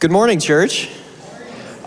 Good morning, church.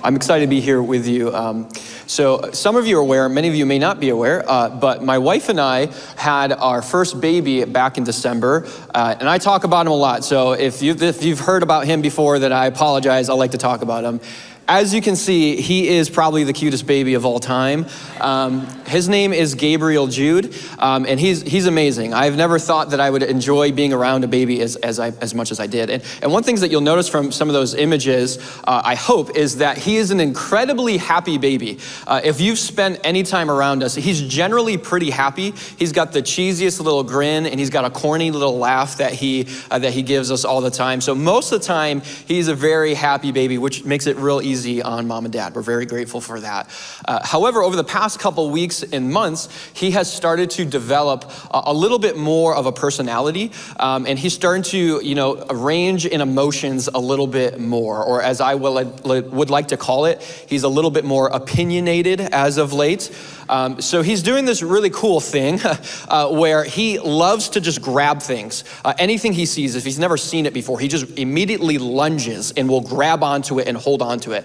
I'm excited to be here with you. Um, so, some of you are aware, many of you may not be aware, uh, but my wife and I had our first baby back in December, uh, and I talk about him a lot. So, if you've, if you've heard about him before, then I apologize. I like to talk about him. As you can see, he is probably the cutest baby of all time. Um, his name is Gabriel Jude, um, and he's, he's amazing. I've never thought that I would enjoy being around a baby as, as, I, as much as I did. And, and one thing that you'll notice from some of those images, uh, I hope, is that he is an incredibly happy baby. Uh, if you've spent any time around us, he's generally pretty happy. He's got the cheesiest little grin, and he's got a corny little laugh that he, uh, that he gives us all the time. So most of the time, he's a very happy baby, which makes it real easy easy on mom and dad. We're very grateful for that. Uh, however, over the past couple weeks and months, he has started to develop a, a little bit more of a personality, um, and he's starting to, you know, arrange in emotions a little bit more, or as I will, would like to call it, he's a little bit more opinionated as of late. Um, so he's doing this really cool thing uh, where he loves to just grab things. Uh, anything he sees, if he's never seen it before, he just immediately lunges and will grab onto it and hold onto it.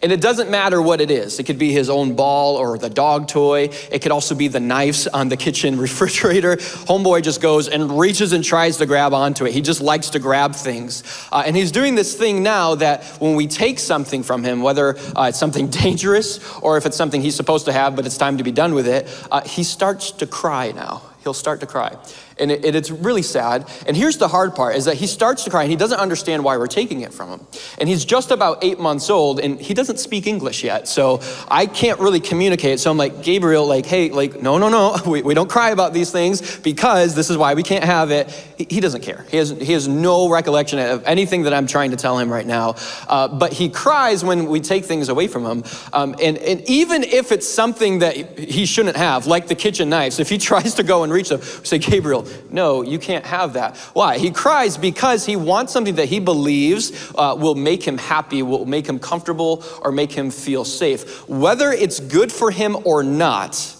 And it doesn't matter what it is. It could be his own ball or the dog toy. It could also be the knives on the kitchen refrigerator. Homeboy just goes and reaches and tries to grab onto it. He just likes to grab things. Uh, and he's doing this thing now that when we take something from him, whether uh, it's something dangerous or if it's something he's supposed to have but it's time to be done with it, uh, he starts to cry now. He'll start to cry and, it, it's really sad. And here's the hard part, is that he starts to cry and he doesn't understand why we're taking it from him. And he's just about eight months old and he doesn't speak English yet. So I can't really communicate. So I'm like, Gabriel, like, hey, like, no, no, no, we, we don't cry about these things because this is why we can't have it. He, he doesn't care. He has, he has no recollection of anything that I'm trying to tell him right now. Uh, but he cries when we take things away from him. Um, and, and even if it's something that he shouldn't have, like the kitchen knives, if he tries to go and reach them, say, Gabriel, no, you can't have that. Why? He cries because he wants something that he believes uh, will make him happy, will make him comfortable, or make him feel safe. Whether it's good for him or not,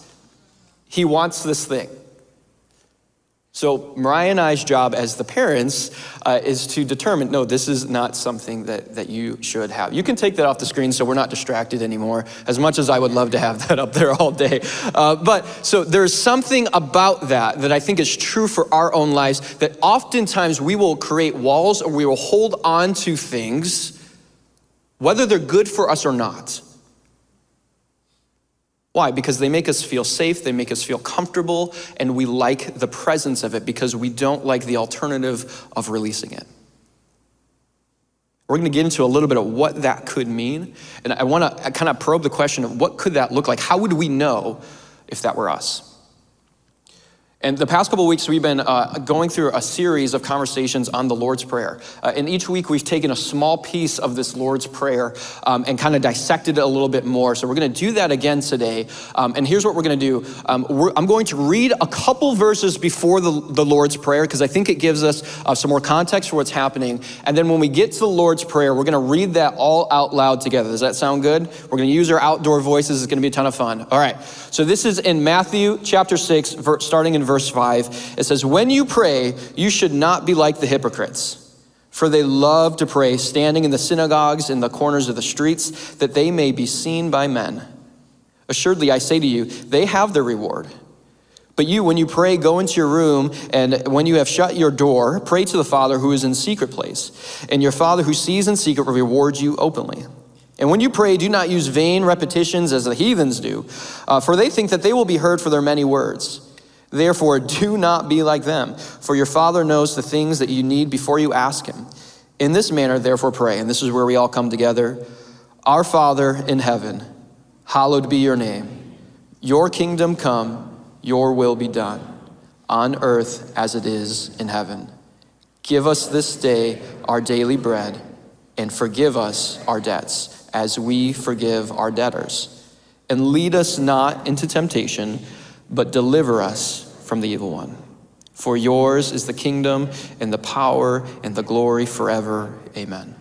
he wants this thing. So Mariah and I's job as the parents uh, is to determine, no, this is not something that, that you should have. You can take that off the screen so we're not distracted anymore, as much as I would love to have that up there all day. Uh, but so there's something about that that I think is true for our own lives, that oftentimes we will create walls or we will hold on to things, whether they're good for us or not. Why? Because they make us feel safe, they make us feel comfortable, and we like the presence of it because we don't like the alternative of releasing it. We're going to get into a little bit of what that could mean, and I want to kind of probe the question of what could that look like? How would we know if that were us? And the past couple weeks, we've been uh, going through a series of conversations on the Lord's Prayer. Uh, and each week, we've taken a small piece of this Lord's Prayer um, and kind of dissected it a little bit more. So we're going to do that again today. Um, and here's what we're going to do um, I'm going to read a couple verses before the, the Lord's Prayer because I think it gives us uh, some more context for what's happening. And then when we get to the Lord's Prayer, we're going to read that all out loud together. Does that sound good? We're going to use our outdoor voices. It's going to be a ton of fun. All right. So this is in Matthew chapter 6, starting in verse 5, it says, When you pray, you should not be like the hypocrites. For they love to pray, standing in the synagogues in the corners of the streets, that they may be seen by men. Assuredly, I say to you, they have their reward. But you, when you pray, go into your room, and when you have shut your door, pray to the Father who is in secret place. And your Father who sees in secret will reward you openly. And when you pray, do not use vain repetitions as the heathens do, uh, for they think that they will be heard for their many words. Therefore, do not be like them, for your Father knows the things that you need before you ask Him. In this manner, therefore, pray. And this is where we all come together. Our Father in heaven, hallowed be your name. Your kingdom come, your will be done, on earth as it is in heaven. Give us this day our daily bread, and forgive us our debts, as we forgive our debtors. And lead us not into temptation but deliver us from the evil one. For yours is the kingdom and the power and the glory forever. Amen.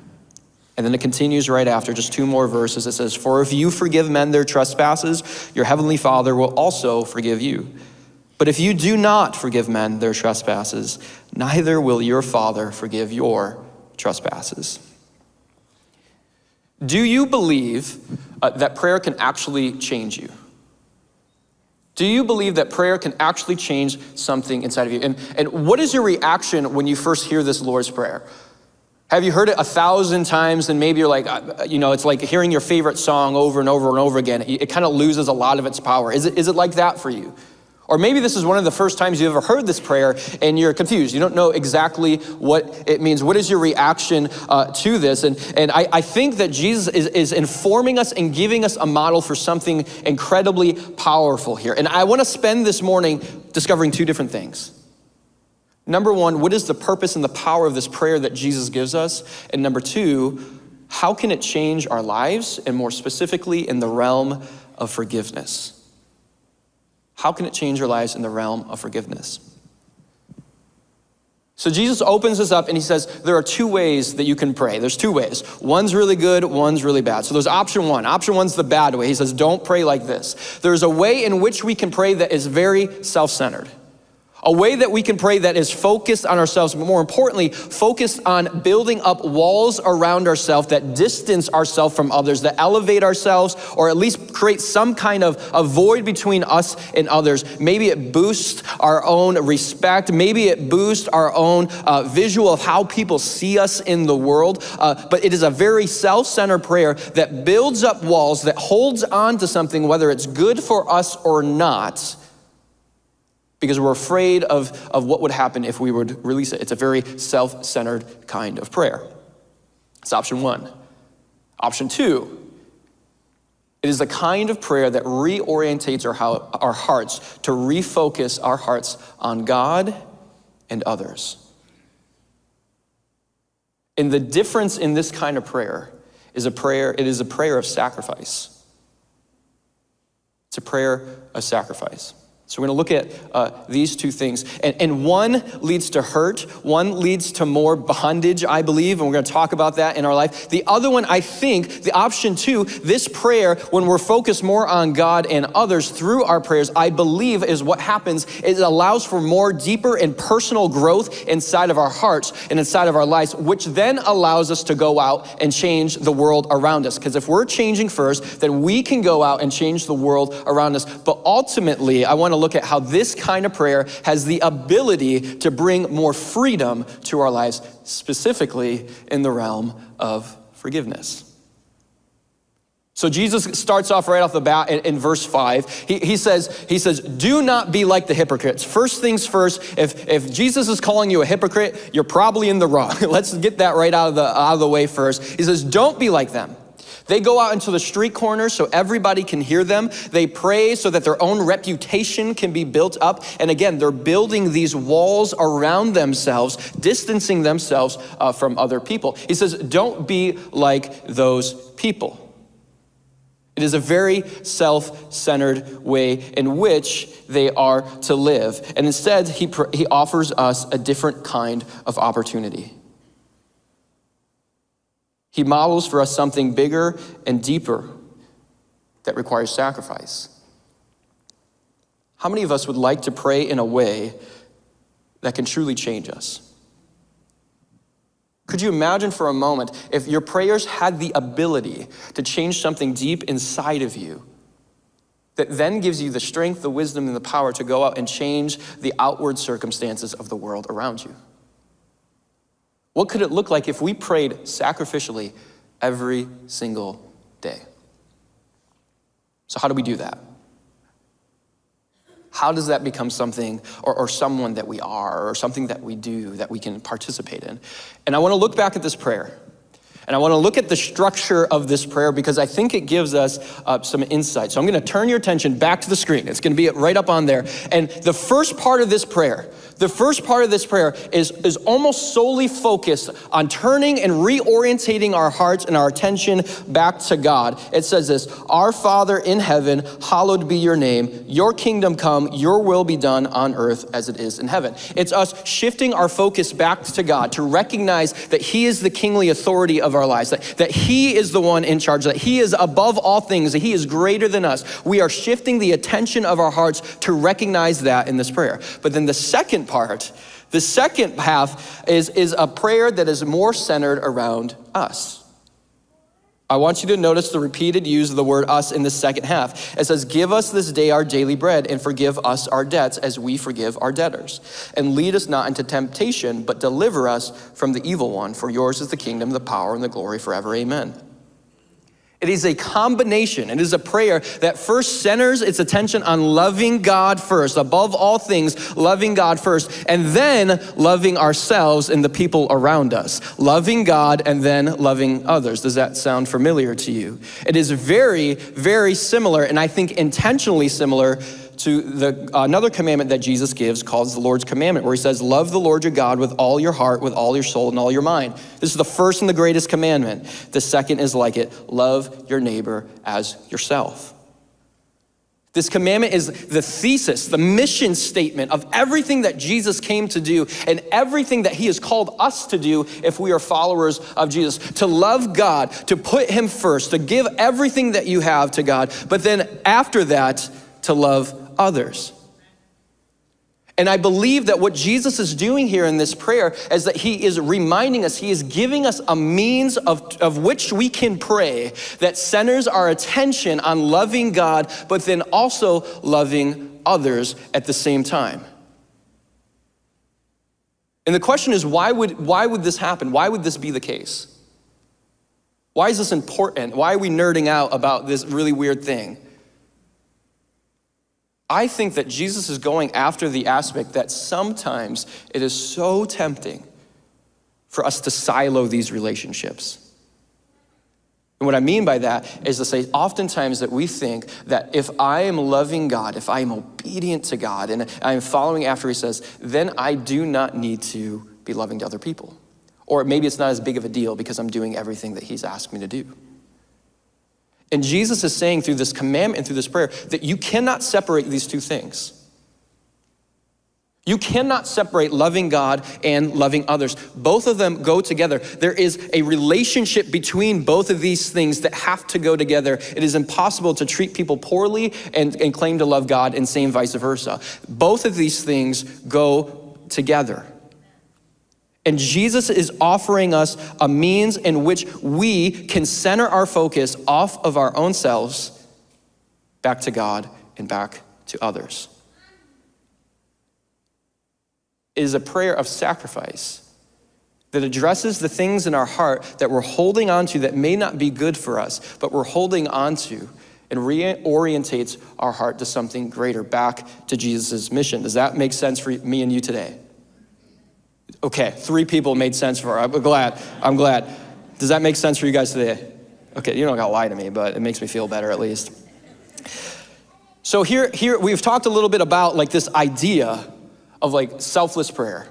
And then it continues right after, just two more verses. It says, For if you forgive men their trespasses, your heavenly Father will also forgive you. But if you do not forgive men their trespasses, neither will your Father forgive your trespasses. Do you believe uh, that prayer can actually change you? Do you believe that prayer can actually change something inside of you? And, and what is your reaction when you first hear this Lord's Prayer? Have you heard it a thousand times and maybe you're like, uh, you know, it's like hearing your favorite song over and over and over again. It, it kind of loses a lot of its power. Is it, is it like that for you? Or maybe this is one of the first times you've ever heard this prayer and you're confused. You don't know exactly what it means. What is your reaction uh, to this? And, and I, I think that Jesus is, is informing us and giving us a model for something incredibly powerful here. And I want to spend this morning discovering two different things. Number one, what is the purpose and the power of this prayer that Jesus gives us? And number two, how can it change our lives and more specifically in the realm of forgiveness? How can it change your lives in the realm of forgiveness? So Jesus opens this up and he says, there are two ways that you can pray. There's two ways. One's really good, one's really bad. So there's option one. Option one's the bad way. He says, don't pray like this. There's a way in which we can pray that is very self-centered. A way that we can pray that is focused on ourselves, but more importantly, focused on building up walls around ourselves that distance ourselves from others, that elevate ourselves, or at least create some kind of a void between us and others. Maybe it boosts our own respect. Maybe it boosts our own uh, visual of how people see us in the world. Uh, but it is a very self-centered prayer that builds up walls, that holds on to something, whether it's good for us or not, because we're afraid of, of what would happen if we would release it. It's a very self centered kind of prayer. It's option one. Option two, it is the kind of prayer that reorientates our, our hearts to refocus our hearts on God and others. And the difference in this kind of prayer is a prayer, it is a prayer of sacrifice. It's a prayer of sacrifice. So we're going to look at uh, these two things. And, and one leads to hurt, one leads to more bondage, I believe, and we're going to talk about that in our life. The other one, I think, the option two, this prayer, when we're focused more on God and others through our prayers, I believe is what happens. It allows for more deeper and personal growth inside of our hearts and inside of our lives, which then allows us to go out and change the world around us. Because if we're changing first, then we can go out and change the world around us. But ultimately, I want to look at how this kind of prayer has the ability to bring more freedom to our lives, specifically in the realm of forgiveness. So Jesus starts off right off the bat in, in, verse five. He, he, says, he says, do not be like the hypocrites. First things first, if, if Jesus is calling you a hypocrite, you're probably in the wrong. Let's get that right out of, the, out of the way first. He says, don't be like them. They go out into the street corners so everybody can hear them. They pray so that their own reputation can be built up. And again, they're building these walls around themselves, distancing themselves uh, from other people. He says, don't be like those people. It is a very self-centered way in which they are to live. And instead, he, he offers us a different kind of opportunity. He models for us something bigger and deeper that requires sacrifice. How many of us would like to pray in a way that can truly change us? Could you imagine for a moment if your prayers had the ability to change something deep inside of you that then gives you the strength, the wisdom, and the power to go out and change the outward circumstances of the world around you? What could it look like if we prayed sacrificially every single day? So, how do we do that? How does that become something or, or, someone that we are or something that we do that we can participate in? And I want to look back at this prayer. And I want to look at the structure of this prayer because I think it gives us uh, some insight. So I'm going to turn your attention back to the screen. It's going to be right up on there. And the first part of this prayer, the first part of this prayer is, is almost solely focused on turning and reorientating our hearts and our attention back to God. It says this Our Father in heaven, hallowed be your name. Your kingdom come, your will be done on earth as it is in heaven. It's us shifting our focus back to God to recognize that He is the kingly authority of our lives, that, that He is the one in charge, that He is above all things, that He is greater than us. We are shifting the attention of our hearts to recognize that in this prayer. But then the second part. The second half is, is a prayer that is more centered around us. I want you to notice the repeated use of the word us in the second half. It says, Give us this day our daily bread and forgive us our debts as we forgive our debtors. And lead us not into temptation, but deliver us from the evil one. For yours is the kingdom, the power, and the glory forever. Amen. It is a combination. It is a prayer that first centers its attention on loving God first, above all things, loving God first, and then loving ourselves and the people around us. Loving God and then loving others. Does that sound familiar to you? It is very, very similar, and I think intentionally similar to the, another commandment that Jesus gives called the Lord's commandment, where he says, Love the Lord your God with all your heart, with all your soul, and all your mind. This is the first and the greatest commandment. The second is like it love your neighbor as yourself. This commandment is the thesis, the mission statement of everything that Jesus came to do and everything that he has called us to do if we are followers of Jesus. To love God, to put him first, to give everything that you have to God, but then after that, to love others. And I believe that what Jesus is doing here in this prayer is that he is reminding us, he is giving us a means of, of which we can pray that centers our attention on loving God, but then also loving others at the same time. And the question is, why would, why would this happen? Why would this be the case? Why is this important? Why are we nerding out about this really weird thing? I think that Jesus is going after the aspect that sometimes it is so tempting for us to silo these relationships. And what I mean by that is to say, oftentimes that we think that if I am loving God, if I am obedient to God, and I am following after He says, then I do not need to be loving to other people. Or maybe it's not as big of a deal because I'm doing everything that He's asked me to do. And Jesus is saying through this commandment and through this prayer that you cannot separate these two things. You cannot separate loving God and loving others. Both of them go together. There is a relationship between both of these things that have to go together. It is impossible to treat people poorly and, and claim to love God and same vice versa. Both of these things go together. And Jesus is offering us a means in which we can center our focus off of our own selves back to God and back to others. It is a prayer of sacrifice that addresses the things in our heart that we're holding on to that may not be good for us, but we're holding on to and reorientates our heart to something greater, back to Jesus' mission. Does that make sense for me and you today? Okay, three people made sense for. I'm glad. I'm glad. Does that make sense for you guys today? Okay, you don't gotta lie to me, but it makes me feel better at least. So here, here we've talked a little bit about like this idea of like selfless prayer.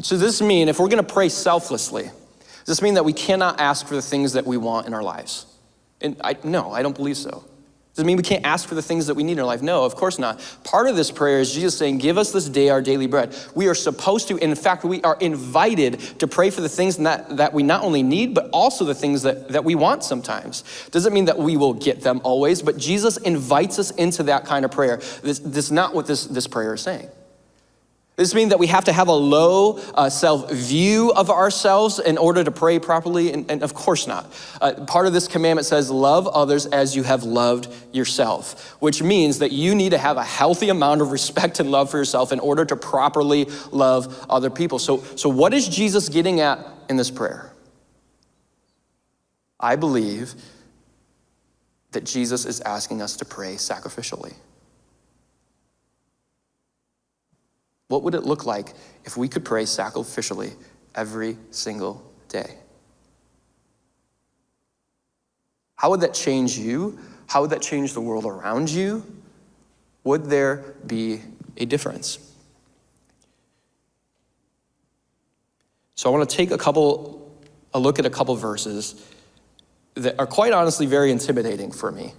So does this mean if we're gonna pray selflessly, does this mean that we cannot ask for the things that we want in our lives? And I, no, I don't believe so. Does it mean we can't ask for the things that we need in our life? No, of course not. Part of this prayer is Jesus saying, Give us this day our daily bread. We are supposed to, in fact, we are invited to pray for the things that, that we not only need, but also the things that, that we want sometimes. Doesn't mean that we will get them always, but Jesus invites us into that kind of prayer. This, this is not what this, this prayer is saying. This means that we have to have a low uh, self view of ourselves in order to pray properly, and, and of course not. Uh, part of this commandment says, Love others as you have loved yourself, which means that you need to have a healthy amount of respect and love for yourself in order to properly love other people. So, so what is Jesus getting at in this prayer? I believe that Jesus is asking us to pray sacrificially. What would it look like if we could pray sacrificially every single day? How would that change you? How would that change the world around you? Would there be a difference? So I want to take a couple, a look at a couple verses that are quite honestly very intimidating for me.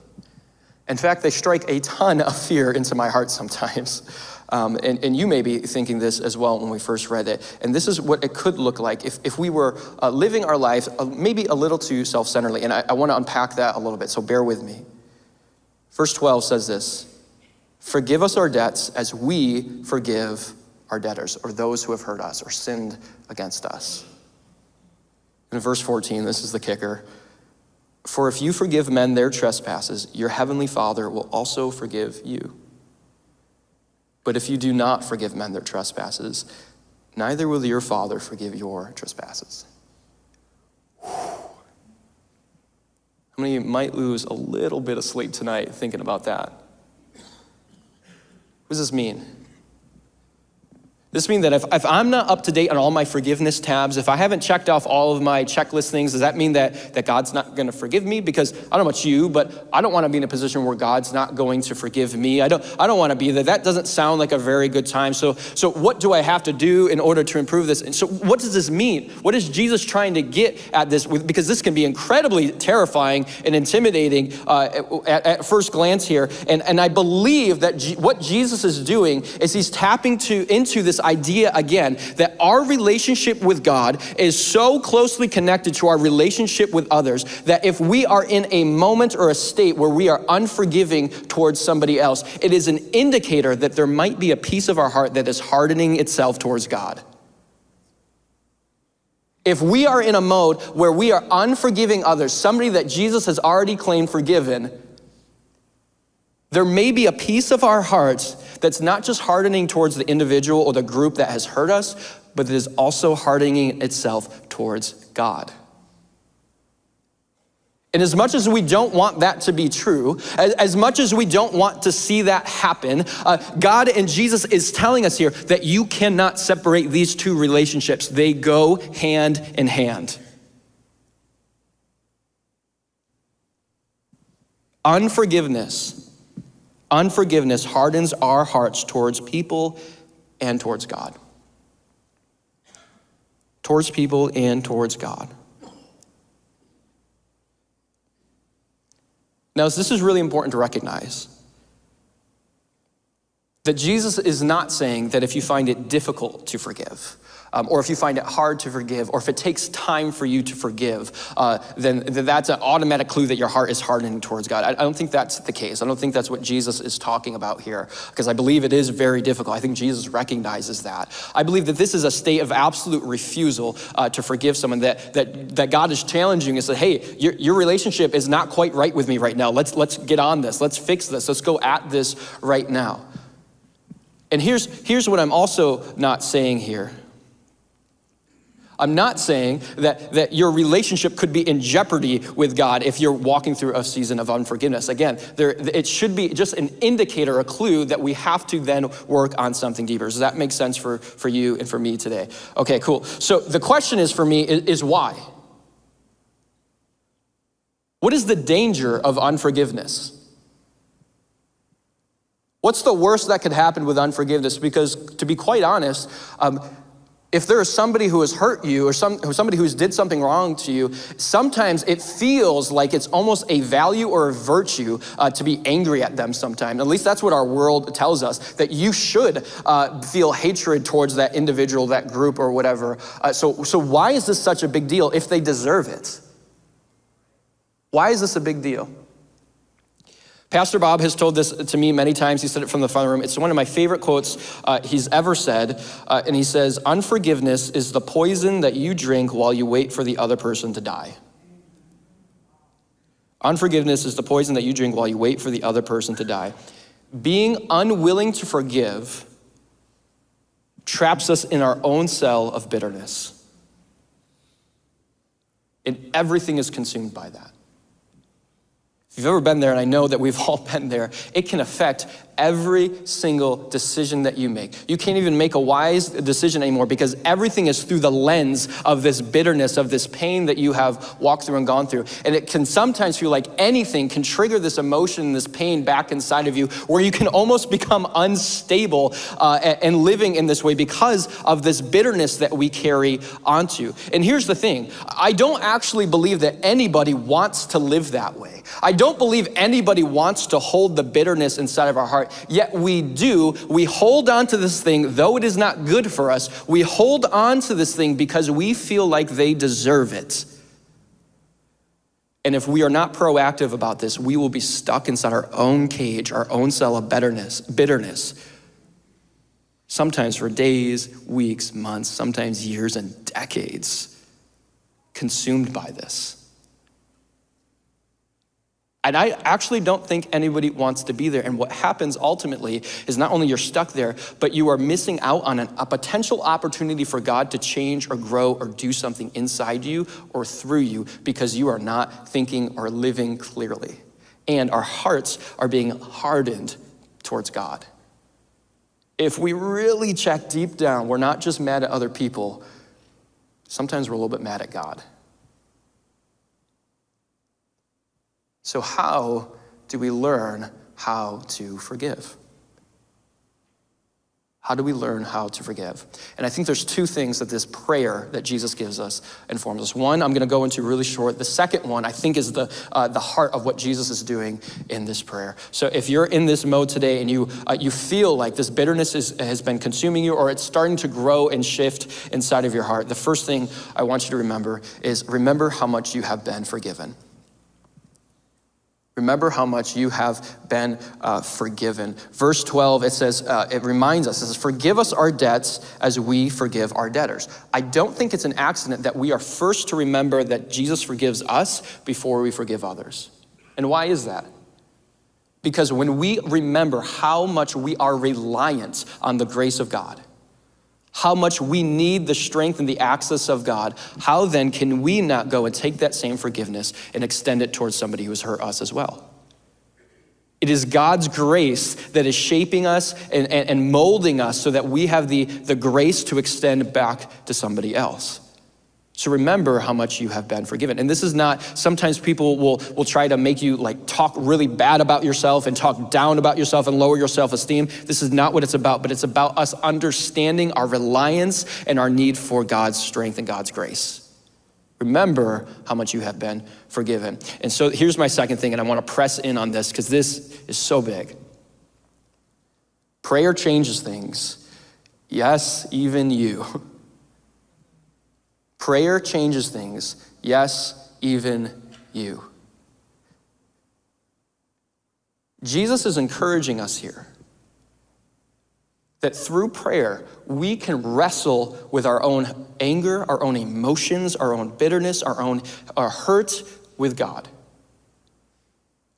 In fact, they strike a ton of fear into my heart sometimes. Um, and, and, you may be thinking this as well when we first read it. And this is what it could look like if, if we were uh, living our life uh, maybe a little too self centeredly. And I, I want to unpack that a little bit, so bear with me. Verse 12 says this Forgive us our debts as we forgive our debtors, or those who have hurt us or sinned against us. In verse 14, this is the kicker For if you forgive men their trespasses, your heavenly Father will also forgive you. But if you do not forgive men their trespasses, neither will your Father forgive your trespasses. How many might lose a little bit of sleep tonight thinking about that? What does this mean? This means that if, if I'm not up to date on all my forgiveness tabs, if I haven't checked off all of my checklist things, does that mean that, that God's not going to forgive me? Because I don't know about you, but I don't want to be in a position where God's not going to forgive me. I don't, I don't want to be there. That doesn't sound like a very good time. So, so what do I have to do in order to improve this? And so what does this mean? What is Jesus trying to get at this? Because this can be incredibly terrifying and intimidating uh, at, at, first glance here. And, and I believe that G what Jesus is doing is he's tapping to, into this idea again that our relationship with God is so closely connected to our relationship with others that if we are in a moment or a state where we are unforgiving towards somebody else, it is an indicator that there might be a piece of our heart that is hardening itself towards God. If we are in a mode where we are unforgiving others, somebody that Jesus has already claimed forgiven, there may be a piece of our hearts that's not just hardening towards the individual or the group that has hurt us, but that is also hardening itself towards God. And as much as we don't want that to be true, as, as much as we don't want to see that happen, uh, God and Jesus is telling us here that you cannot separate these two relationships. They go hand in hand. Unforgiveness Unforgiveness hardens our hearts towards people and towards God. Towards people and towards God. Now, this is really important to recognize that Jesus is not saying that if you find it difficult to forgive, um, or if you find it hard to forgive, or if it takes time for you to forgive, uh, then, then, that's an automatic clue that your heart is hardening towards God. I, I, don't think that's the case. I don't think that's what Jesus is talking about here, because I believe it is very difficult. I think Jesus recognizes that. I believe that this is a state of absolute refusal uh, to forgive someone, that, that, that God is challenging and said, hey, your, your relationship is not quite right with me right now. Let's, let's get on this. Let's fix this. Let's go at this right now. And here's, here's what I'm also not saying here. I'm not saying that, that your relationship could be in jeopardy with God if you're walking through a season of unforgiveness. Again, there, it should be just an indicator, a clue that we have to then work on something deeper. Does that make sense for, for you and for me today? Okay, cool. So the question is for me is, is why? What is the danger of unforgiveness? What's the worst that could happen with unforgiveness? Because to be quite honest, um, if there is somebody who has hurt you or some, somebody who's did something wrong to you, sometimes it feels like it's almost a value or a virtue uh, to be angry at them sometimes. At least that's what our world tells us, that you should uh, feel hatred towards that individual, that group or whatever. Uh, so, so why is this such a big deal if they deserve it? Why is this a big deal? Pastor Bob has told this to me many times. He said it from the front room. It's one of my favorite quotes uh, he's ever said. Uh, and he says, Unforgiveness is the poison that you drink while you wait for the other person to die. Unforgiveness is the poison that you drink while you wait for the other person to die. Being unwilling to forgive traps us in our own cell of bitterness. And everything is consumed by that. If you've ever been there, and I know that we've all been there, it can affect every single decision that you make. You can't even make a wise decision anymore because everything is through the lens of this bitterness, of this pain that you have walked through and gone through. And it can sometimes feel like anything can trigger this emotion, this pain back inside of you, where you can almost become unstable uh, and living in this way because of this bitterness that we carry onto. And here's the thing I don't actually believe that anybody wants to live that way. I don't believe anybody wants to hold the bitterness inside of our heart heart, yet we do. We hold on to this thing, though it is not good for us, we hold on to this thing because we feel like they deserve it. And if we are not proactive about this, we will be stuck inside our own cage, our own cell of bitterness, bitterness. Sometimes for days, weeks, months, sometimes years and decades, consumed by this. And I actually don't think anybody wants to be there. And what happens ultimately is not only you're stuck there, but you are missing out on an, a potential opportunity for God to change or grow or do something inside you or through you because you are not thinking or living clearly. And our hearts are being hardened towards God. If we really check deep down, we're not just mad at other people, sometimes we're a little bit mad at God. So, how do we learn how to forgive? How do we learn how to forgive? And I think there's two things that this prayer that Jesus gives us informs us. One, I'm going to go into really short. The second one, I think, is the, uh, the heart of what Jesus is doing in this prayer. So if you're in this mode today and you, uh, you feel like this bitterness is, has been consuming you or it's starting to grow and shift inside of your heart, the first thing I want you to remember is remember how much you have been forgiven. Remember how much you have been uh, forgiven. Verse 12, it says, uh, it reminds us, it says, Forgive us our debts as we forgive our debtors. I don't think it's an accident that we are first to remember that Jesus forgives us before we forgive others. And why is that? Because when we remember how much we are reliant on the grace of God, how much we need the strength and the access of God, how then can we not go and take that same forgiveness and extend it towards somebody who has hurt us as well? It is God's grace that is shaping us and, and, and molding us so that we have the, the grace to extend back to somebody else. So remember how much you have been forgiven. And this is not, sometimes people will, will try to make you like talk really bad about yourself and talk down about yourself and lower your self-esteem. This is not what it's about, but it's about us understanding our reliance and our need for God's strength and God's grace. Remember how much you have been forgiven. And so here's my second thing, and I want to press in on this because this is so big. Prayer changes things. Yes, even you. Prayer changes things. Yes, even you. Jesus is encouraging us here that through prayer, we can wrestle with our own anger, our own emotions, our own bitterness, our own our hurt with God.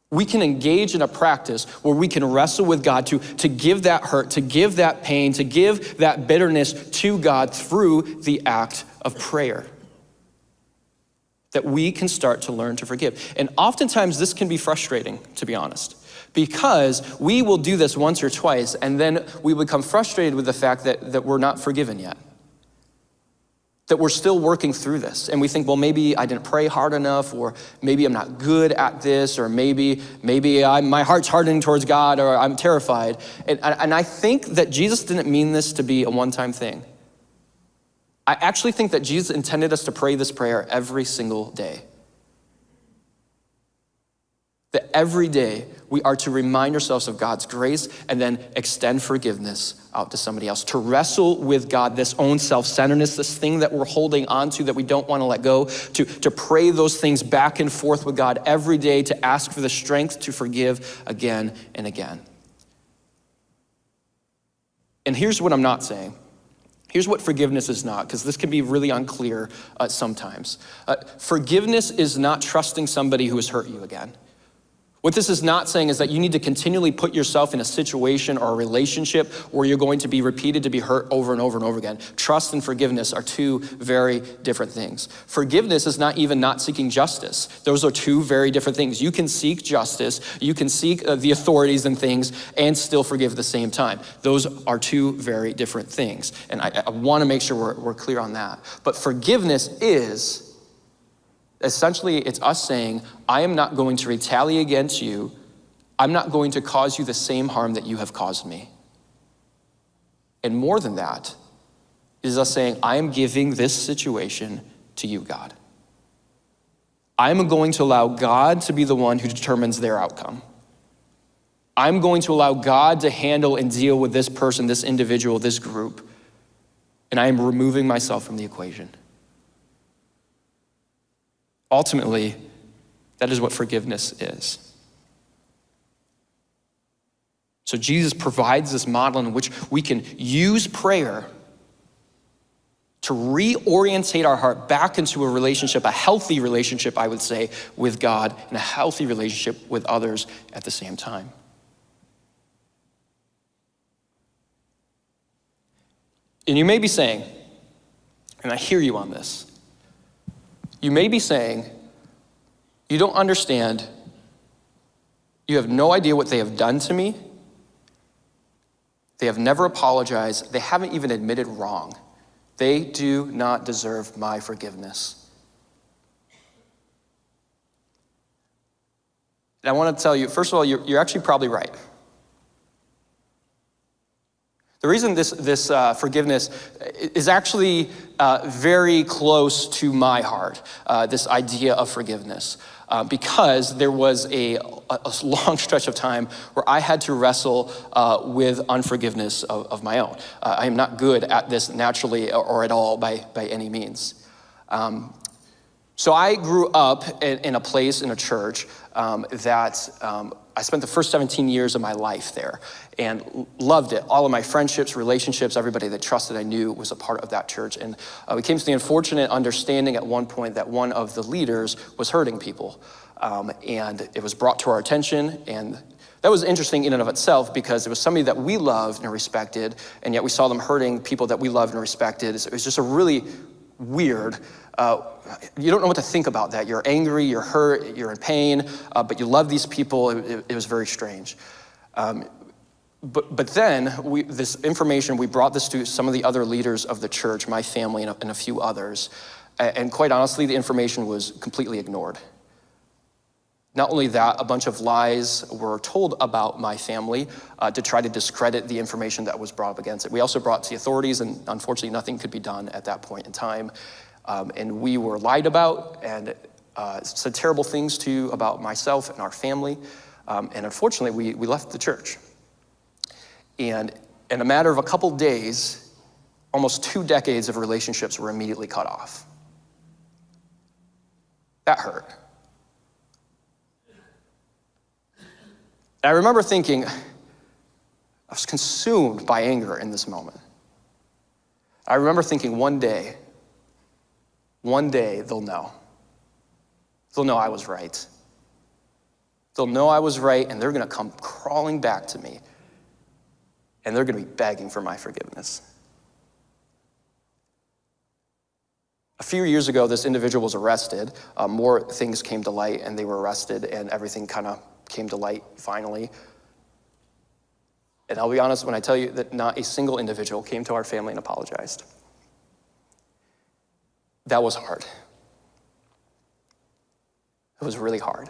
We can engage in a practice where we can wrestle with God to, to give that hurt, to give that pain, to give that bitterness to God through the act of prayer. That we can start to learn to forgive. And oftentimes this can be frustrating, to be honest, because we will do this once or twice and then we become frustrated with the fact that, that we're not forgiven yet that we're still working through this. And we think well maybe i didn't pray hard enough or maybe i'm not good at this or maybe maybe I'm, my heart's hardening towards god or i'm terrified. And, and i think that jesus didn't mean this to be a one-time thing. I actually think that jesus intended us to pray this prayer every single day. That every day we are to remind ourselves of God's grace and then extend forgiveness out to somebody else. To wrestle with God, this own self centeredness, this thing that we're holding on to that we don't want to let go, to, to pray those things back and forth with God every day, to ask for the strength to forgive again and again. And here's what I'm not saying. Here's what forgiveness is not, because this can be really unclear uh, sometimes. Uh, forgiveness is not trusting somebody who has hurt you again. What this is not saying is that you need to continually put yourself in a situation or a relationship where you're going to be repeated to be hurt over and over and over again. Trust and forgiveness are two very different things. Forgiveness is not even not seeking justice. Those are two very different things. You can seek justice, you can seek uh, the authorities and things, and still forgive at the same time. Those are two very different things. And I, I want to make sure we're, we're clear on that. But forgiveness is Essentially, it's us saying, I am not going to retaliate against you. I'm not going to cause you the same harm that you have caused me. And more than that, is us saying, I am giving this situation to you, God. I'm going to allow God to be the one who determines their outcome. I'm going to allow God to handle and deal with this person, this individual, this group. And I am removing myself from the equation. Ultimately, that is what forgiveness is. So Jesus provides this model in which we can use prayer to reorientate our heart back into a relationship, a healthy relationship, I would say, with God and a healthy relationship with others at the same time. And you may be saying, and I hear you on this, you may be saying, you don't understand, you have no idea what they have done to me, they have never apologized, they haven't even admitted wrong. They do not deserve my forgiveness. And I want to tell you, first of all, you're, you're actually probably right. The reason this, this uh, forgiveness is actually uh, very close to my heart, uh, this idea of forgiveness, uh, because there was a, a, long stretch of time where I had to wrestle uh, with unforgiveness of, of my own. Uh, I am not good at this naturally or, at all by, by any means. Um, so I grew up in, in, a place, in a church, um, that um, I spent the first 17 years of my life there and loved it. All of my friendships, relationships, everybody that trusted I knew was a part of that church. And uh, we came to the unfortunate understanding at one point that one of the leaders was hurting people. Um, and it was brought to our attention and that was interesting in and of itself because it was somebody that we loved and respected, and yet we saw them hurting people that we loved and respected. It was just a really weird uh, you don't know what to think about that. You're angry, you're hurt, you're in pain, uh, but you love these people. It, it, it was very strange. Um, but, but then we, this information, we brought this to some of the other leaders of the church, my family and a, and a few others. And quite honestly, the information was completely ignored. Not only that, a bunch of lies were told about my family uh, to try to discredit the information that was brought up against it. We also brought to the authorities, and unfortunately, nothing could be done at that point in time. Um, and we were lied about and uh, said terrible things to you about myself and our family. Um, and unfortunately, we, we left the church. And in a matter of a couple days, almost two decades of relationships were immediately cut off. That hurt. I remember thinking, I was consumed by anger in this moment. I remember thinking one day, one day they'll know. They'll know I was right. They'll know I was right, and they're going to come crawling back to me, and they're going to be begging for my forgiveness. A few years ago, this individual was arrested. Uh, more things came to light, and they were arrested, and everything kind of came to light finally. And I'll be honest when I tell you that not a single individual came to our family and apologized. That was hard. It was really hard.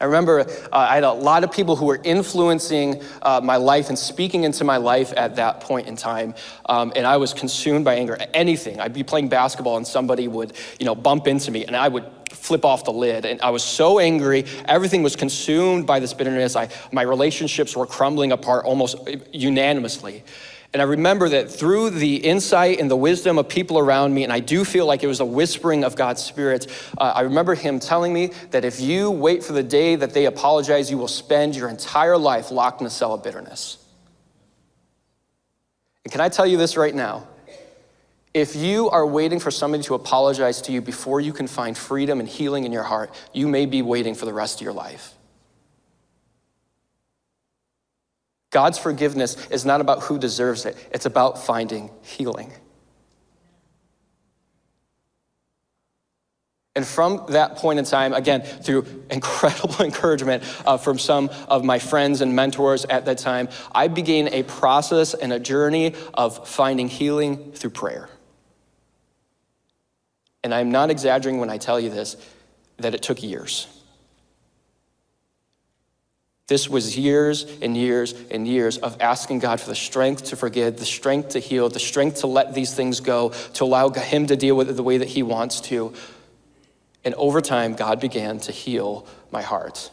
I remember uh, I had a lot of people who were influencing uh, my life and speaking into my life at that point in time, um, and I was consumed by anger. Anything. I'd be playing basketball and somebody would, you know, bump into me, and I would flip off the lid. And I was so angry. Everything was consumed by this bitterness. I, my relationships were crumbling apart almost unanimously. And I remember that through the insight and the wisdom of people around me, and I do feel like it was a whispering of God's Spirit, uh, I remember Him telling me that if you wait for the day that they apologize, you will spend your entire life locked in a cell of bitterness. And can I tell you this right now? If you are waiting for somebody to apologize to you before you can find freedom and healing in your heart, you may be waiting for the rest of your life. God's forgiveness is not about who deserves it, it's about finding healing. And from that point in time, again, through incredible encouragement uh, from some of my friends and mentors at that time, I began a process and a journey of finding healing through prayer. And I'm not exaggerating when I tell you this, that it took years. This was years and years and years of asking God for the strength to forgive, the strength to heal, the strength to let these things go, to allow Him to deal with it the way that He wants to. And over time, God began to heal my heart.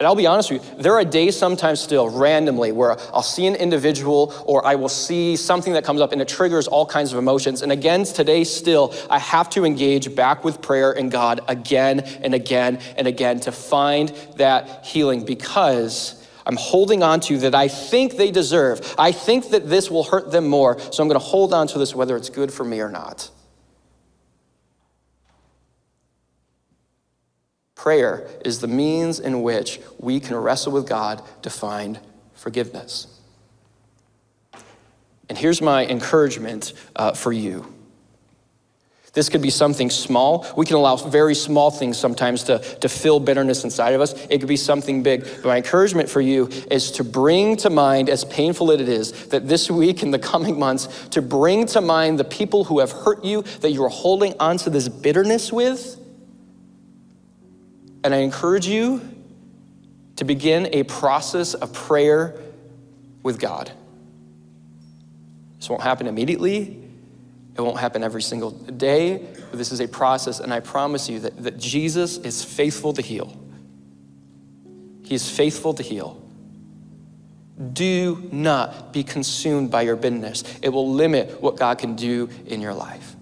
And I'll be honest with you, there are days sometimes still randomly where I'll see an individual or I will see something that comes up and it triggers all kinds of emotions. And again, today still, I have to engage back with prayer and God again and again and again to find that healing because I'm holding on to that I think they deserve. I think that this will hurt them more, so I'm going to hold on to this whether it's good for me or not. Prayer is the means in which we can wrestle with God to find forgiveness. And here's my encouragement uh, for you. This could be something small. We can allow very small things sometimes to, to fill bitterness inside of us. It could be something big. But my encouragement for you is to bring to mind, as painful as it is, that this week and the coming months, to bring to mind the people who have hurt you, that you are holding onto this bitterness with, and I encourage you to begin a process of prayer with God. This won't happen immediately. It won't happen every single day, but this is a process, and I promise you that, that Jesus is faithful to heal. He is faithful to heal. Do not be consumed by your bitterness. It will limit what God can do in your life.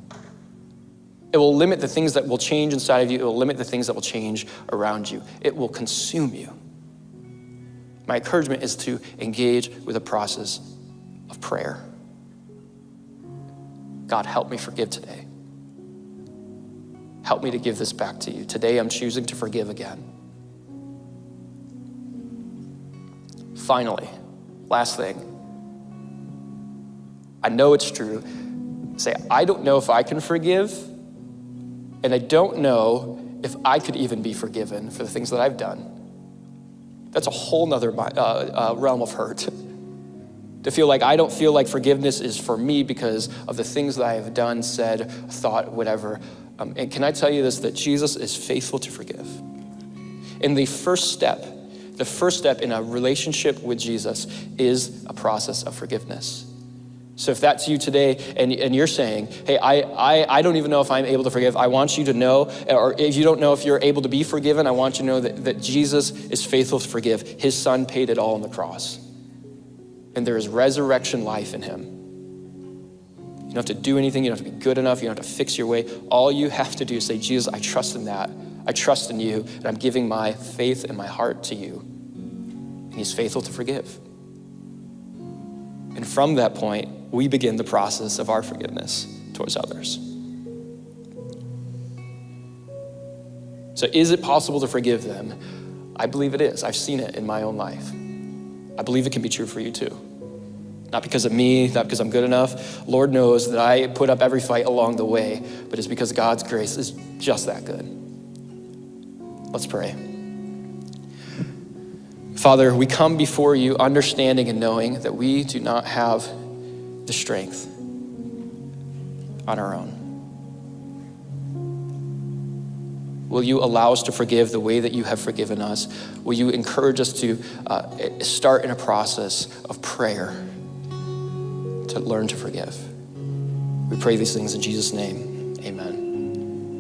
It will limit the things that will change inside of you. It will limit the things that will change around you. It will consume you. My encouragement is to engage with a process of prayer. God, help me forgive today. Help me to give this back to you. Today I'm choosing to forgive again. Finally, last thing. I know it's true. Say, I don't know if I can forgive and I don't know if I could even be forgiven for the things that I've done. That's a whole nother uh, uh, realm of hurt. to feel like I don't feel like forgiveness is for me because of the things that I have done, said, thought, whatever. Um, and can I tell you this that Jesus is faithful to forgive? And the first step, the first step in a relationship with Jesus is a process of forgiveness. So if that's you today and, and you're saying, hey, I, I, I don't even know if I'm able to forgive, I want you to know, or if you don't know if you're able to be forgiven, I want you to know that, that Jesus is faithful to forgive. His son paid it all on the cross. And there is resurrection life in him. You don't have to do anything, you don't have to be good enough, you don't have to fix your way. All you have to do is say, Jesus, I trust in that. I trust in you, and I'm giving my faith and my heart to you. And he's faithful to forgive. And from that point, we begin the process of our forgiveness towards others. So, is it possible to forgive them? I believe it is. I've seen it in my own life. I believe it can be true for you too. Not because of me, not because I'm good enough. Lord knows that I put up every fight along the way, but it's because God's grace is just that good. Let's pray. Father, we come before you understanding and knowing that we do not have the strength on our own. Will you allow us to forgive the way that you have forgiven us? Will you encourage us to uh, start in a process of prayer to learn to forgive? We pray these things in Jesus' name. Amen.